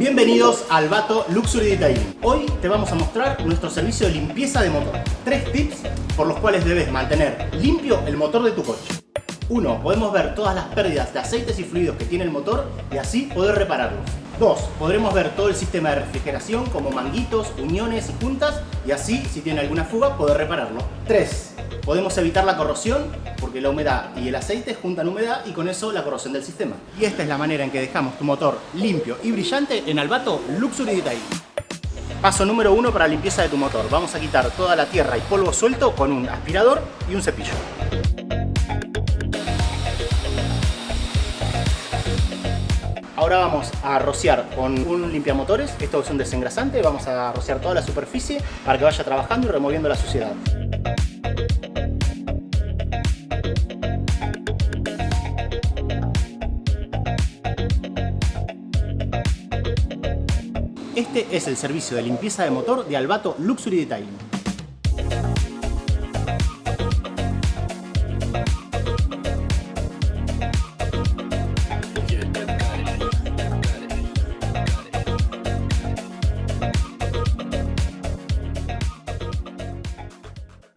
Bienvenidos al Vato Luxury Detailing. Hoy te vamos a mostrar nuestro servicio de limpieza de motor. Tres tips por los cuales debes mantener limpio el motor de tu coche. 1. Podemos ver todas las pérdidas de aceites y fluidos que tiene el motor y así poder repararlos. 2. Podremos ver todo el sistema de refrigeración como manguitos, uniones y juntas y así, si tiene alguna fuga, poder repararlo. 3. Podemos evitar la corrosión porque la humedad y el aceite juntan humedad y con eso la corrosión del sistema. Y esta es la manera en que dejamos tu motor limpio y brillante en Albato Luxury Detailing. Paso número 1 para limpieza de tu motor. Vamos a quitar toda la tierra y polvo suelto con un aspirador y un cepillo. Ahora vamos a rociar con un limpiamotores, esto es un desengrasante, vamos a rociar toda la superficie para que vaya trabajando y removiendo la suciedad. Este es el servicio de limpieza de motor de Albato Luxury Detailing.